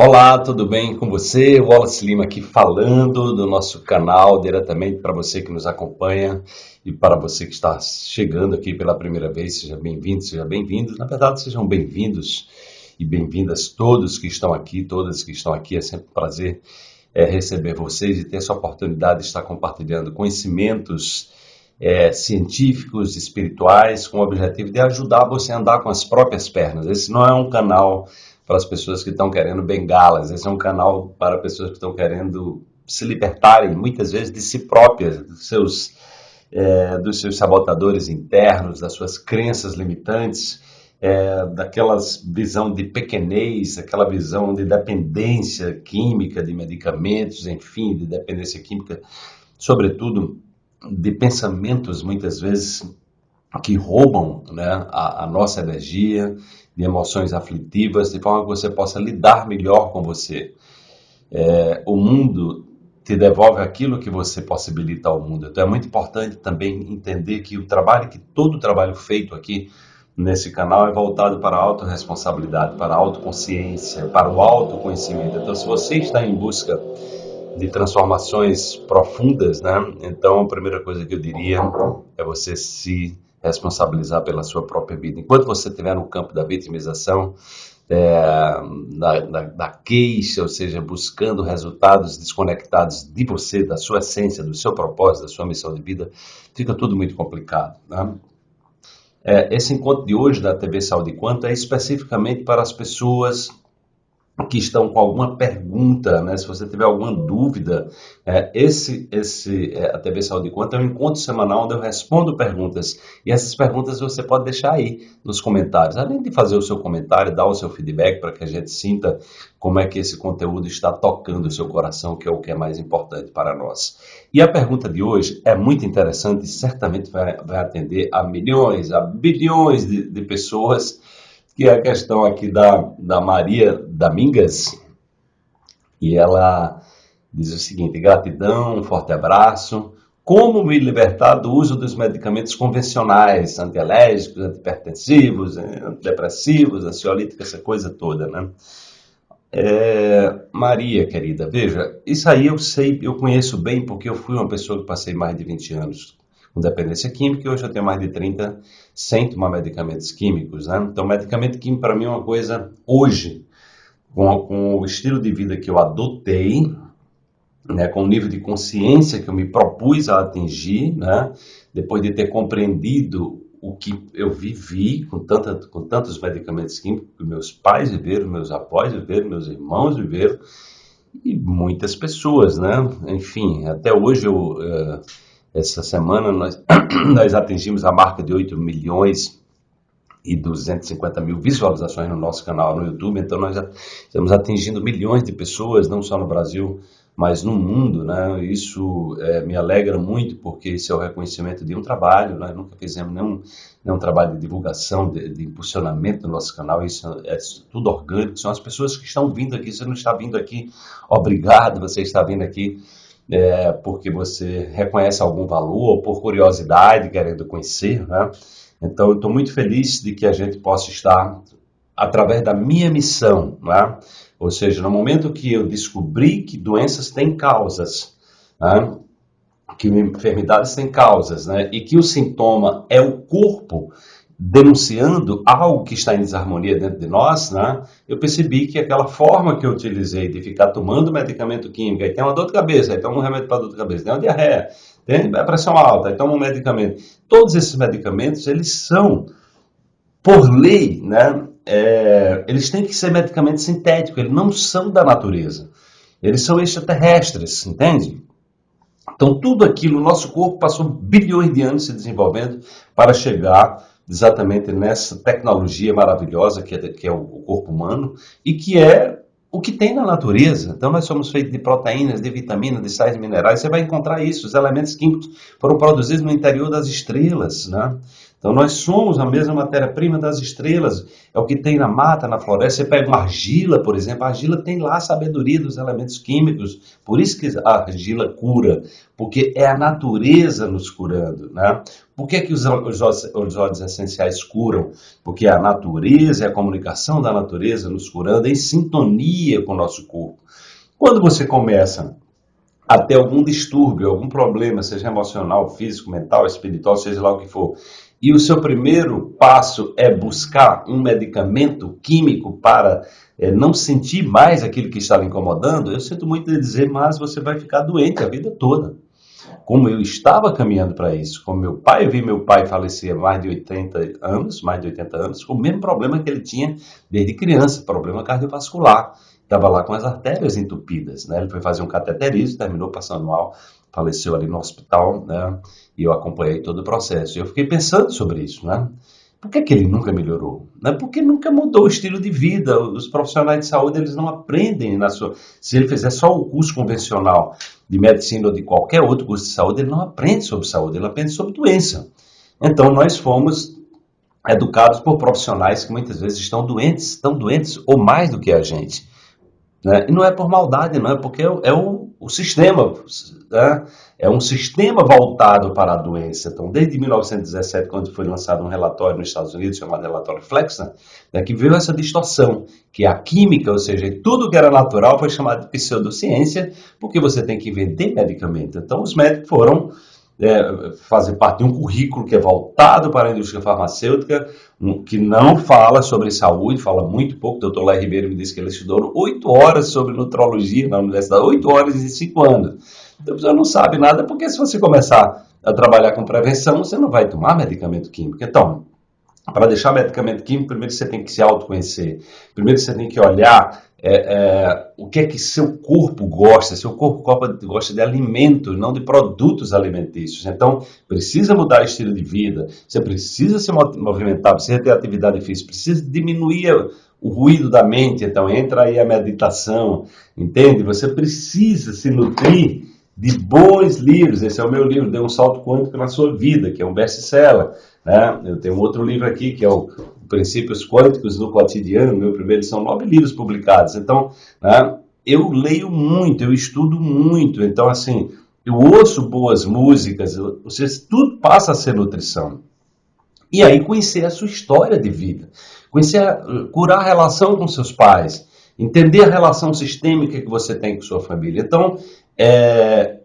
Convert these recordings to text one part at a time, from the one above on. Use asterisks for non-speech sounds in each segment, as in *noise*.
Olá, tudo bem com você? Wallace Lima aqui falando do nosso canal diretamente para você que nos acompanha e para você que está chegando aqui pela primeira vez, seja bem-vindo, seja bem-vindo. Na verdade, sejam bem-vindos e bem-vindas todos que estão aqui, todas que estão aqui. É sempre um prazer é, receber vocês e ter essa oportunidade de estar compartilhando conhecimentos é, científicos, espirituais, com o objetivo de ajudar você a andar com as próprias pernas. Esse não é um canal para as pessoas que estão querendo bengalas. Esse é um canal para pessoas que estão querendo se libertarem, muitas vezes, de si próprias, dos seus, é, dos seus sabotadores internos, das suas crenças limitantes, é, daquelas visão de pequenez, aquela visão de dependência química de medicamentos, enfim, de dependência química, sobretudo de pensamentos, muitas vezes, que roubam né, a, a nossa energia, de emoções aflitivas, de forma que você possa lidar melhor com você. É, o mundo te devolve aquilo que você possibilita ao mundo. Então é muito importante também entender que o trabalho, que todo o trabalho feito aqui nesse canal é voltado para a autorresponsabilidade, para a autoconsciência, para o autoconhecimento. Então se você está em busca de transformações profundas, né? Então a primeira coisa que eu diria é você se responsabilizar pela sua própria vida. Enquanto você estiver no campo da vitimização, é, da, da, da, queixa, ou seja, buscando resultados desconectados de você, da sua essência, do seu propósito, da sua missão de vida, fica tudo muito complicado. Né? É, esse encontro de hoje da TV Saúde Quanto é especificamente para as pessoas que estão com alguma pergunta, né? se você tiver alguma dúvida, é, esse, esse é, a TV Saúde Conta é um encontro semanal onde eu respondo perguntas e essas perguntas você pode deixar aí nos comentários, além de fazer o seu comentário, dar o seu feedback para que a gente sinta como é que esse conteúdo está tocando o seu coração, que é o que é mais importante para nós. E a pergunta de hoje é muito interessante e certamente vai, vai atender a milhões, a bilhões de, de pessoas que é a questão aqui da, da Maria Domingas, e ela diz o seguinte: gratidão, um forte abraço. Como me libertar do uso dos medicamentos convencionais, antialérgicos, antipertensivos, antidepressivos, ansiolíticos, essa coisa toda, né? É, Maria, querida, veja, isso aí eu sei, eu conheço bem porque eu fui uma pessoa que passei mais de 20 anos com dependência química e hoje eu tenho mais de 30 sem tomar medicamentos químicos. Né? Então, medicamento químico para mim é uma coisa, hoje, com, com o estilo de vida que eu adotei, né, com o nível de consciência que eu me propus a atingir, né, depois de ter compreendido o que eu vivi com, tanta, com tantos medicamentos químicos que meus pais viveram, meus avós viveram, meus irmãos viveram, e muitas pessoas, né? Enfim, até hoje eu... Uh, essa semana nós, *clears throat* nós atingimos a marca de 8 milhões e 250 mil visualizações no nosso canal no YouTube, então nós estamos atingindo milhões de pessoas, não só no Brasil, mas no mundo, né? Isso é, me alegra muito, porque esse é o reconhecimento de um trabalho, nós nunca fizemos nenhum, nenhum trabalho de divulgação, de, de impulsionamento do nosso canal, isso é, é tudo orgânico, são as pessoas que estão vindo aqui, você não está vindo aqui, obrigado, você está vindo aqui é, porque você reconhece algum valor ou por curiosidade, querendo conhecer, né? Então, eu estou muito feliz de que a gente possa estar através da minha missão, né? Ou seja, no momento que eu descobri que doenças têm causas, né? que enfermidades têm causas, né? E que o sintoma é o corpo denunciando algo que está em desarmonia dentro de nós, né, eu percebi que aquela forma que eu utilizei de ficar tomando medicamento químico, aí tem uma dor de cabeça, aí toma um remédio para dor de cabeça, tem uma diarreia, tem a pressão alta, aí toma um medicamento. Todos esses medicamentos, eles são, por lei, né, é, eles têm que ser medicamentos sintéticos, eles não são da natureza. Eles são extraterrestres, entende? Então, tudo aquilo, o nosso corpo passou bilhões de anos se desenvolvendo para chegar exatamente nessa tecnologia maravilhosa que é, que é o corpo humano e que é o que tem na natureza. Então, nós somos feitos de proteínas, de vitaminas, de sais minerais. Você vai encontrar isso. Os elementos químicos foram produzidos no interior das estrelas. Né? Então nós somos a mesma matéria-prima das estrelas, é o que tem na mata, na floresta. Você pega uma argila, por exemplo, a argila tem lá a sabedoria dos elementos químicos, por isso que a argila cura, porque é a natureza nos curando. Né? Por que, que os, os, os óleos essenciais curam? Porque a natureza, a comunicação da natureza nos curando em sintonia com o nosso corpo. Quando você começa a ter algum distúrbio, algum problema, seja emocional, físico, mental, espiritual, seja lá o que for, e o seu primeiro passo é buscar um medicamento químico para é, não sentir mais aquilo que lhe incomodando, eu sinto muito de dizer, mas você vai ficar doente a vida toda. Como eu estava caminhando para isso, como meu pai, eu vi meu pai falecer há mais de 80 anos, mais de 80 anos, com o mesmo problema que ele tinha desde criança, problema cardiovascular. Estava lá com as artérias entupidas, né? Ele foi fazer um cateterismo, terminou passando mal, faleceu ali no hospital, né? E eu acompanhei todo o processo. Eu fiquei pensando sobre isso, né? Por que, que ele nunca melhorou? Né? Porque nunca mudou o estilo de vida. Os profissionais de saúde eles não aprendem na sua. Se ele fizer só o curso convencional de medicina ou de qualquer outro curso de saúde, ele não aprende sobre saúde, ele aprende sobre doença. Então nós fomos educados por profissionais que muitas vezes estão doentes, estão doentes ou mais do que a gente. Né? E não é por maldade, não é porque é o, o sistema, né? é um sistema voltado para a doença. Então, desde 1917, quando foi lançado um relatório nos Estados Unidos chamado relatório Flexner, né, que viu essa distorção, que a química, ou seja, tudo que era natural foi chamado de pseudociência, porque você tem que vender medicamento. Então, os médicos foram é, fazer parte de um currículo que é voltado para a indústria farmacêutica, um, que não fala sobre saúde, fala muito pouco. O doutor Lai Ribeiro me disse que ele estudou oito horas sobre nutrologia na universidade, oito horas em cinco anos. Então você não sabe nada, porque se você começar a trabalhar com prevenção, você não vai tomar medicamento químico. Então, para deixar medicamento químico, primeiro você tem que se autoconhecer. Primeiro você tem que olhar é, é, o que é que seu corpo gosta. Seu corpo gosta de alimento, não de produtos alimentícios. Então, precisa mudar o estilo de vida. Você precisa se movimentar, precisa ter atividade física, precisa diminuir o ruído da mente. Então, entra aí a meditação, entende? Você precisa se nutrir de bons livros. Esse é o meu livro, Dê um Salto Quântico na Sua Vida, que é um best-seller. Né? Eu tenho outro livro aqui, que é o Princípios Quânticos no Cotidiano, meu primeiro, são nove livros publicados. Então, né, eu leio muito, eu estudo muito. Então, assim, eu ouço boas músicas, você, tudo passa a ser nutrição. E aí conhecer a sua história de vida, conhecer, curar a relação com seus pais, entender a relação sistêmica que você tem com sua família. Então, é,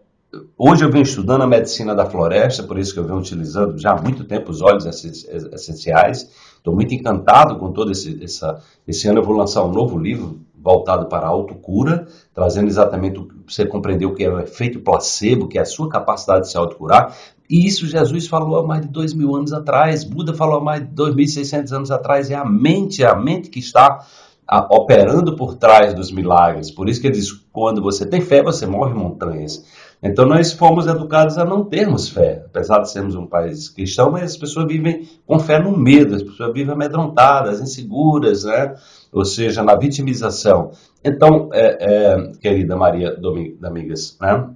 hoje eu venho estudando a medicina da floresta, por isso que eu venho utilizando já há muito tempo os óleos essenciais. Estou muito encantado com todo esse, essa, esse ano eu vou lançar um novo livro voltado para a autocura, trazendo exatamente o você compreender o que é o efeito placebo, que é a sua capacidade de se autocurar. E isso Jesus falou há mais de dois mil anos atrás, Buda falou há mais de 2.600 anos atrás. É a mente, é a mente que está a, operando por trás dos milagres. Por isso que ele diz: quando você tem fé, você move montanhas. Então nós fomos educados a não termos fé, apesar de sermos um país cristão, mas as pessoas vivem com fé no medo, as pessoas vivem amedrontadas, inseguras, né? ou seja, na vitimização. Então, é, é, querida Maria Domingas, né?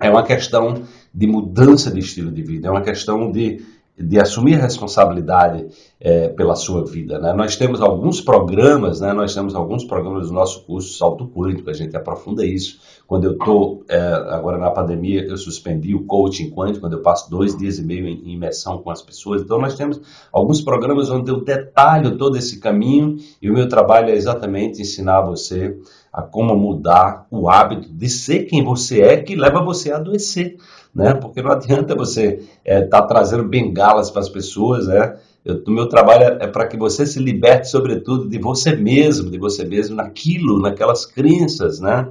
é uma questão de mudança de estilo de vida, é uma questão de de assumir responsabilidade é, pela sua vida. Né? Nós temos alguns programas, né? nós temos alguns programas do nosso curso Salto Quântico, a gente aprofunda isso. Quando eu estou, é, agora na pandemia, eu suspendi o coaching quântico, quando eu passo dois dias e meio em imersão com as pessoas. Então, nós temos alguns programas onde eu detalho todo esse caminho e o meu trabalho é exatamente ensinar você a como mudar o hábito de ser quem você é, que leva você a adoecer né? Porque não adianta você estar é, tá trazendo bengalas para as pessoas, né? O meu trabalho é, é para que você se liberte, sobretudo, de você mesmo, de você mesmo naquilo, naquelas crenças, né?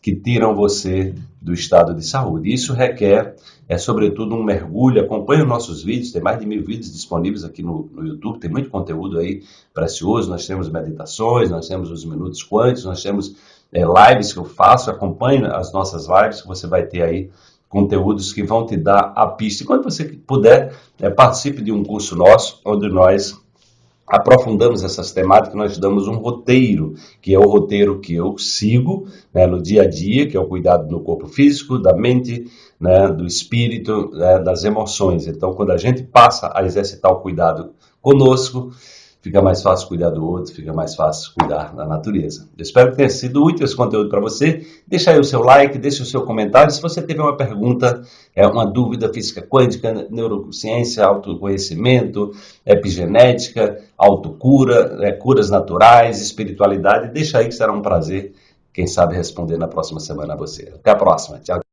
Que tiram você do estado de saúde. Isso requer, é sobretudo, um mergulho. Acompanhe os nossos vídeos, tem mais de mil vídeos disponíveis aqui no, no YouTube, tem muito conteúdo aí precioso. Nós temos meditações, nós temos os minutos quânticos, nós temos é, lives que eu faço. Acompanhe as nossas lives que você vai ter aí conteúdos que vão te dar a pista. E quando você puder, é, participe de um curso nosso, onde nós aprofundamos essas temáticas, nós damos um roteiro, que é o roteiro que eu sigo né, no dia a dia, que é o cuidado do corpo físico, da mente, né, do espírito, né, das emoções. Então, quando a gente passa a exercitar o cuidado conosco, fica mais fácil cuidar do outro, fica mais fácil cuidar da natureza. Eu espero que tenha sido útil esse conteúdo para você. Deixa aí o seu like, deixa o seu comentário. Se você teve uma pergunta, é uma dúvida física quântica, neurociência, autoconhecimento, epigenética, autocura, é, curas naturais, espiritualidade, deixa aí que será um prazer, quem sabe, responder na próxima semana a você. Até a próxima. Tchau.